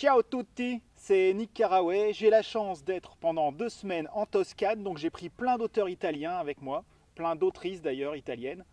Ciao tutti, c'est Nick Caraway. J'ai la chance d'être pendant deux semaines en Toscane, donc j'ai pris plein d'auteurs italiens avec moi, plein d'autrices d'ailleurs italiennes.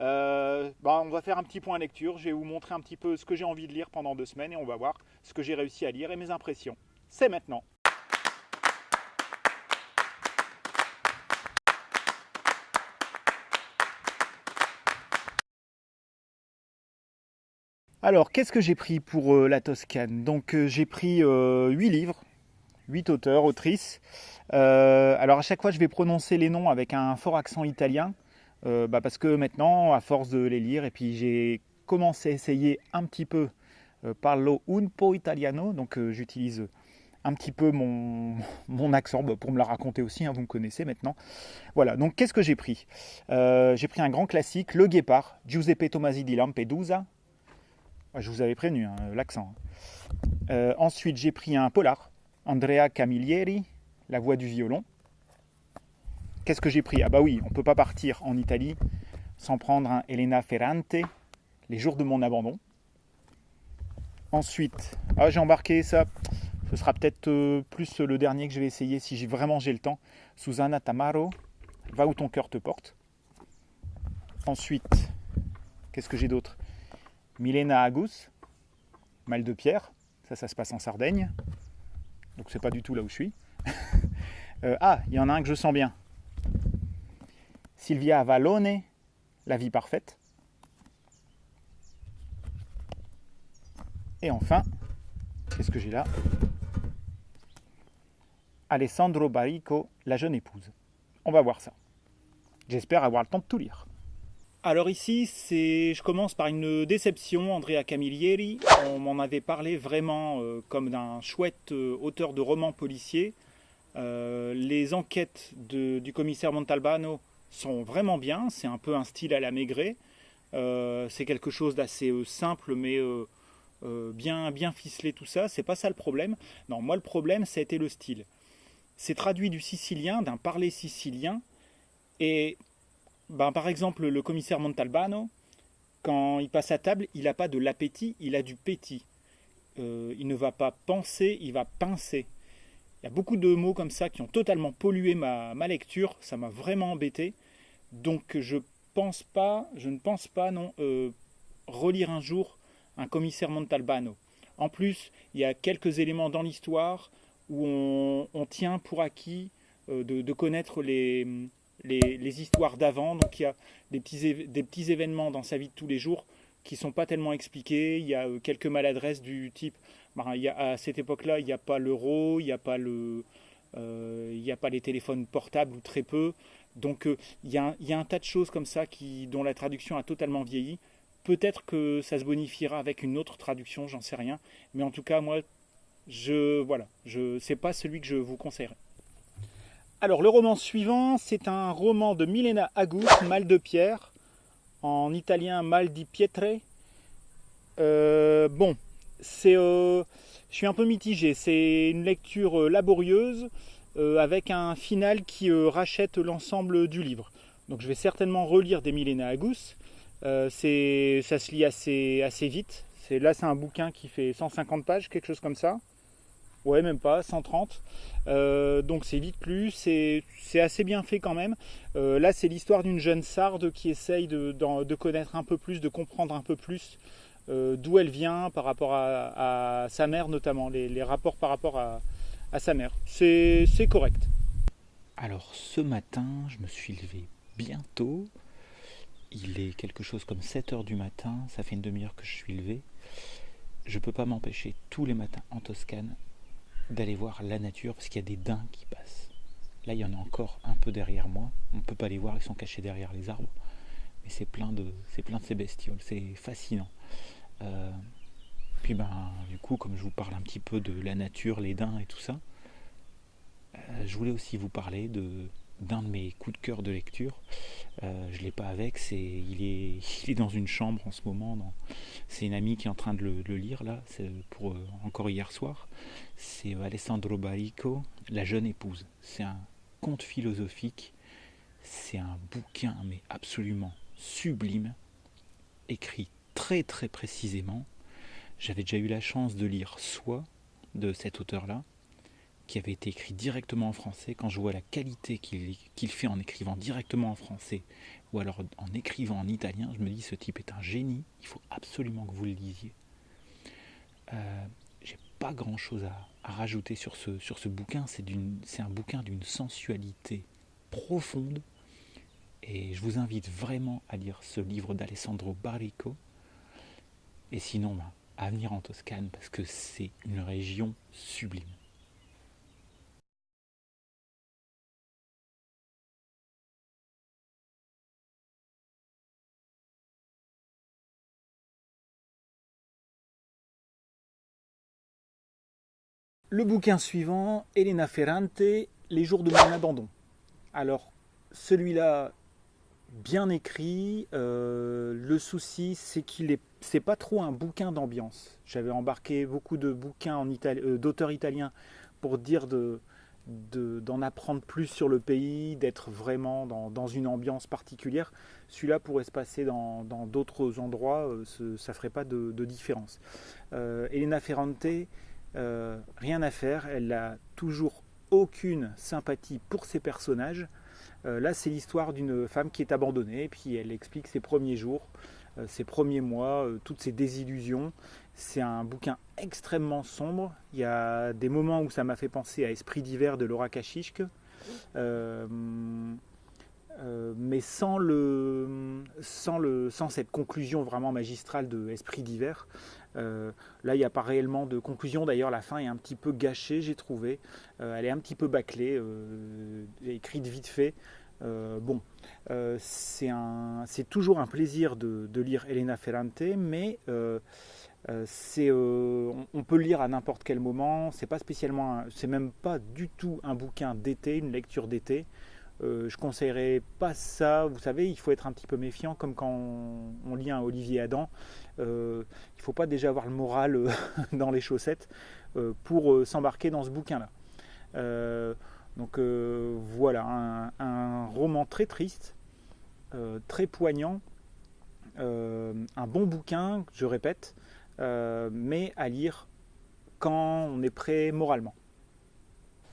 Euh, bah, on va faire un petit point lecture, je vais vous montrer un petit peu ce que j'ai envie de lire pendant deux semaines et on va voir ce que j'ai réussi à lire et mes impressions. C'est maintenant. Alors, qu'est-ce que j'ai pris pour euh, la Toscane? Donc, euh, j'ai pris euh, huit livres, huit auteurs, autrices. alors, à chaque fois, je vais prononcer les noms avec un fort accent italien, bah, parce que maintenant, à force de les lire, et puis j'ai commencé à essayer un petit peu parlo un po' italiano, donc j'utilise un petit peu mon, mon accent bah, pour me la raconter aussi, hein, vous me connaissez maintenant. Voilà, donc qu'est-ce que j'ai pris? J'ai pris un grand classique, Le Guépard, Giuseppe Tomasi di Lampedusa, je vous avais prévenu, hein, l'accent. Euh, ensuite, j'ai pris un polar, Andrea Camilleri, La voix du violon. Qu'est-ce que j'ai pris? Ah bah oui, on ne peut pas partir en Italie sans prendre un Elena Ferrante, Les jours de mon abandon. Ensuite, ah, j'ai embarqué ça, ce sera peut-être euh, plus le dernier que je vais essayer si j'ai vraiment j'ai le temps. Susanna Tamaro, Va où ton cœur te porte. Ensuite, qu'est-ce que j'ai d'autre? Milena Agus, Mal de Pierre, ça, ça se passe en Sardaigne. Donc c'est pas du tout là où je suis. Euh, ah, il y en a un que je sens bien. Sylvia Avalone, La vie parfaite. Et enfin, qu'est-ce que j'ai là? Alessandro Barrico, La jeune épouse. On va voir ça. J'espère avoir le temps de tout lire. Alors ici, je commence par une déception, Andrea Camilleri. On m'en avait parlé vraiment euh, comme d'un chouette euh, auteur de romans policiers. Euh, les enquêtes du commissaire Montalbano sont vraiment bien, c'est un peu un style à la Maigret. c'est quelque chose d'assez simple mais bien, bien ficelé tout ça, c'est pas ça le problème. Non, moi le problème, ça a été le style. C'est traduit du sicilien, d'un parler sicilien, et ben, par exemple, le commissaire Montalbano, quand il passe à table, il n'a pas de l'appétit, il a du pétit. Euh, il ne va pas penser, il va pincer. Il y a beaucoup de mots comme ça qui ont totalement pollué ma, lecture, ça m'a vraiment embêté. Donc je pense pas, je ne pense pas non euh, relire un jour un commissaire Montalbano. En plus, il y a quelques éléments dans l'histoire où on, tient pour acquis euh, de, connaître les, les, histoires d'avant. Donc il y a des petits, des petits événements dans sa vie de tous les jours qui sont pas tellement expliqués. Il y a euh, quelques maladresses du type, ben, il y a, à cette époque-là, il n'y a pas l'euro, il n'y a pas le, euh, a pas les téléphones portables ou très peu. Donc euh, il, y a, il, y a, un tas de choses comme ça qui, dont la traduction a totalement vieilli. Peut-être que ça se bonifiera avec une autre traduction, j'en sais rien. Mais en tout cas, moi, je voilà, je c'est pas celui que je vous conseillerais. Alors le roman suivant, c'est un roman de Milena Agus, Mal de pierre, en italien Mal di pietre. Euh, bon, c'est, euh, je suis un peu mitigé. C'est une lecture euh, laborieuse avec un final qui rachète l'ensemble du livre. Donc je vais certainement relire des Milena Agus. ça se lit assez, assez vite. Là, c'est un bouquin qui fait 150 pages, quelque chose comme ça. Ouais, même pas, 130. Euh, donc c'est vite plus, c'est assez bien fait quand même. Euh, là, c'est l'histoire d'une jeune sarde qui essaye de, connaître un peu plus, de comprendre un peu plus euh, d'où elle vient par rapport à, sa mère, notamment, les, rapports par rapport à, sa mère. C'est correct. Alors ce matin, je me suis levé bientôt. Il est quelque chose comme 7 heures du matin, ça fait une demi-heure que je suis levé. Je peux pas m'empêcher tous les matins en Toscane d'aller voir la nature parce qu'il y a des daims qui passent. Là, il y en a encore un peu derrière moi. On ne peut pas les voir, ils sont cachés derrière les arbres. Mais c'est plein de, c'est plein de ces bestioles. C'est fascinant. Euh, puis ben, du coup, comme je vous parle un petit peu de la nature, les daims et tout ça, euh, je voulais aussi vous parler de d'un de mes coups de cœur de lecture. Euh, je ne l'ai pas avec, c'est il est, il est dans une chambre en ce moment. C'est une amie qui est en train de le, lire là, c'est pour euh, encore hier soir. C'est Alessandro Barrico, La jeune épouse. C'est un conte philosophique, c'est un bouquin mais absolument sublime, écrit très très précisément. J'avais déjà eu la chance de lire Soi de cet auteur-là, qui avait été écrit directement en français. Quand je vois la qualité qu'il fait en écrivant directement en français, ou alors en écrivant en italien, je me dis ce type est un génie, il faut absolument que vous le lisiez. Euh, J'ai pas grand-chose à, à, rajouter sur ce, sur ce bouquin, c'est un bouquin d'une sensualité profonde, et je vous invite vraiment à lire ce livre d'Alessandro Barrico. Et sinon, bah, à venir en Toscane parce que c'est une région sublime. Le bouquin suivant, Elena Ferrante, Les jours de mon abandon. Alors, celui-là, bien écrit. Euh, le souci, c'est qu'il est, c'est pas trop un bouquin d'ambiance. J'avais embarqué beaucoup de bouquins euh, d'auteurs italiens pour dire de, d'en apprendre plus sur le pays, d'être vraiment dans, une ambiance particulière. Celui-là pourrait se passer dans d'autres endroits, euh, ce, ça ferait pas de, de différence. Euh, Elena Ferrante, euh, rien à faire, elle n'a toujours aucune sympathie pour ses personnages. Euh, là, c'est l'histoire d'une femme qui est abandonnée, puis elle explique ses premiers jours, euh, ses premiers mois, toutes ses désillusions. C'est un bouquin extrêmement sombre. Il y a des moments où ça m'a fait penser à Esprit d'hiver de Laura Kachishk. mais sans, sans cette conclusion vraiment magistrale de Esprit d'hiver. Euh, là, il n'y a pas réellement de conclusion. D'ailleurs, la fin est un petit peu gâchée, j'ai trouvé. Euh, elle est un petit peu bâclée, euh, écrite vite fait. bon, c'est toujours un plaisir de, lire Elena Ferrante, mais c'est, on peut le lire à n'importe quel moment. C'est pas spécialement, c'est même pas du tout un bouquin d'été, une lecture d'été. Euh, je conseillerais pas ça. Vous savez, il faut être un petit peu méfiant, comme quand on, lit un Olivier Adam. Euh, il ne faut pas déjà avoir le moral euh, dans les chaussettes pour s'embarquer dans ce bouquin-là. donc voilà, un, roman très triste, très poignant, un bon bouquin, je répète, mais à lire quand on est prêt moralement.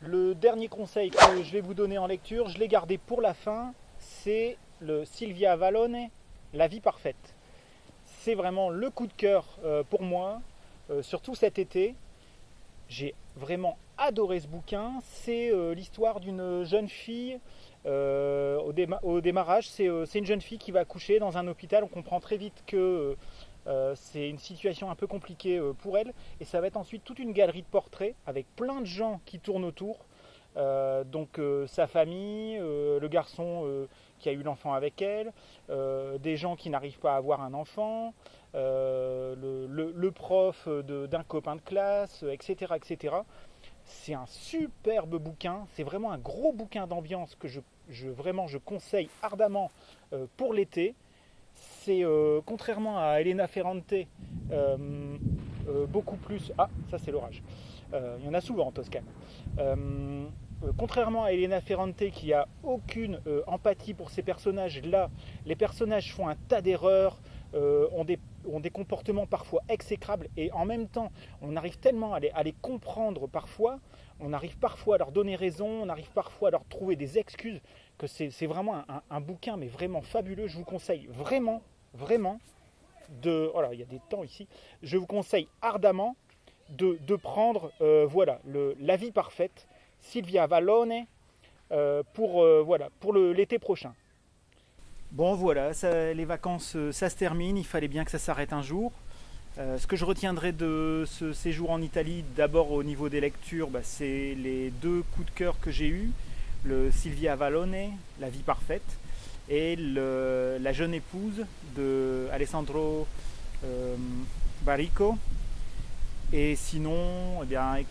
Le dernier conseil que je vais vous donner en lecture, je l'ai gardé pour la fin, c'est le Sylvia Valone, La vie parfaite. C'est vraiment le coup de cœur euh, pour moi, euh, surtout cet été. J'ai vraiment adoré ce bouquin. C'est euh, l'histoire d'une jeune fille. au, démarrage, c'est une jeune fille qui va accoucher dans un hôpital. On comprend très vite que euh, c'est une situation un peu compliquée euh, pour elle. Et ça va être ensuite toute une galerie de portraits avec plein de gens qui tournent autour. Euh, donc sa famille, le garçon qui a eu l'enfant avec elle, des gens qui n'arrivent pas à avoir un enfant, le, prof d'un copain de classe, etc. etc. C'est un superbe bouquin, c'est vraiment un gros bouquin d'ambiance que je, conseille ardemment pour l'été c'est euh, contrairement à Elena Ferrante, euh, euh, beaucoup plus. Ah, ça c'est l'orage. Il y en a souvent en Toscane. contrairement à Elena Ferrante qui a aucune empathie pour ces personnages, là, les personnages font un tas d'erreurs, ont des, comportements parfois exécrables et en même temps, on arrive tellement à les comprendre parfois, on arrive parfois à leur donner raison, on arrive parfois à leur trouver des excuses, c'est vraiment un, bouquin, mais vraiment fabuleux. Je vous conseille vraiment vraiment de... Voilà, il y a des temps ici. Je vous conseille ardemment de, prendre euh, voilà, le, La vie parfaite, Sylvia Vallone, euh, pour, euh, voilà, pour l'été prochain. Bon voilà, les vacances, ça se termine, il fallait bien que ça s'arrête un jour. ce que je retiendrai de ce séjour en Italie, d'abord au niveau des lectures, bah, c'est les deux coups de cœur que j'ai eus. Le Sylvia Vallone, La vie parfaite, et la jeune épouse de Alessandro euh, Barrico. Et sinon, eh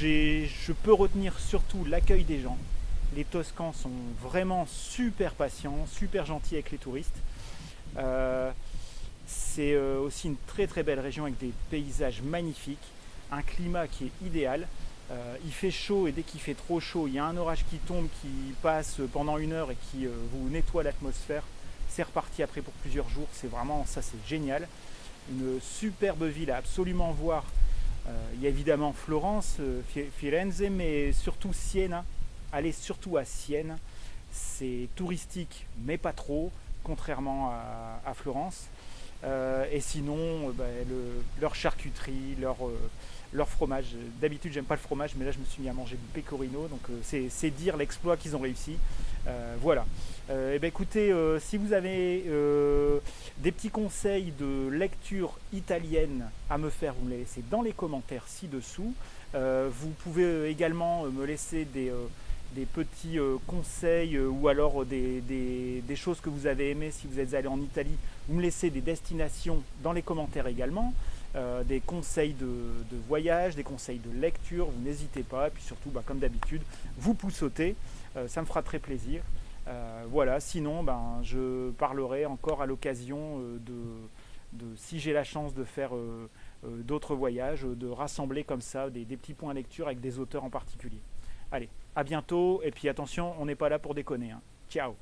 je peux retenir surtout l'accueil des gens. Les Toscans sont vraiment super patients, super gentils avec les touristes. Euh, c'est euh, aussi une très très belle région avec des paysages magnifiques, un climat qui est idéal. Euh, il fait chaud et dès qu'il fait trop chaud, il y a un orage qui tombe, qui passe pendant une heure et qui euh, vous nettoie l'atmosphère. C'est reparti après pour plusieurs jours. C'est vraiment ça, c'est génial. Une superbe ville à absolument voir il y a évidemment Florence, Firenze, mais surtout Sienne. Allez surtout à Sienne. C'est touristique, mais pas trop, contrairement à, Florence. et sinon, bah, leur charcuterie, leur, leur fromage. D'habitude, j'aime pas le fromage, mais là, je me suis mis à manger du pecorino, donc euh, c'est dire l'exploit qu'ils ont réussi. Euh, voilà. euh, eh ben, écoutez, si vous avez des petits conseils de lecture italienne à me faire, vous me les laissez dans les commentaires ci-dessous. vous pouvez également me laisser des des petits conseils ou alors des, des, choses que vous avez aimées si vous êtes allé en Italie. Vous me laissez des destinations dans les commentaires également. Euh, des conseils de, voyage, des conseils de lecture, vous n'hésitez pas. Et puis surtout, bah, comme d'habitude, vous poussotez, euh, ça me fera très plaisir. Euh, voilà, sinon, ben, je parlerai encore à l'occasion de, si j'ai la chance de faire d'autres voyages, de rassembler comme ça des, petits points lecture avec des auteurs en particulier. Allez, à bientôt, et puis attention, on n'est pas là pour déconner. Hein. Ciao